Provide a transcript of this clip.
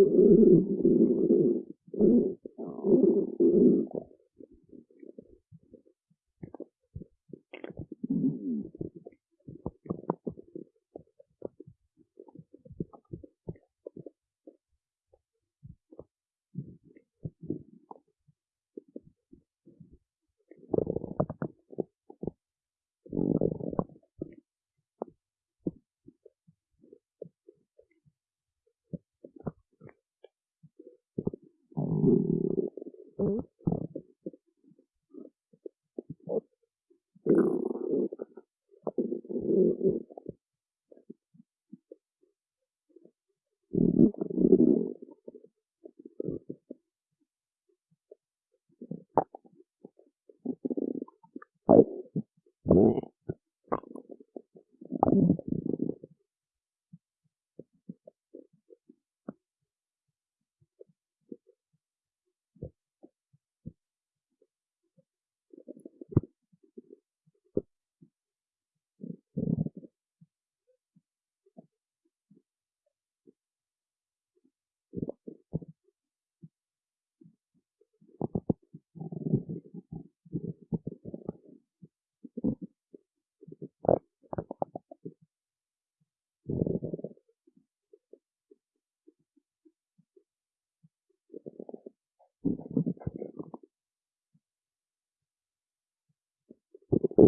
なるほど。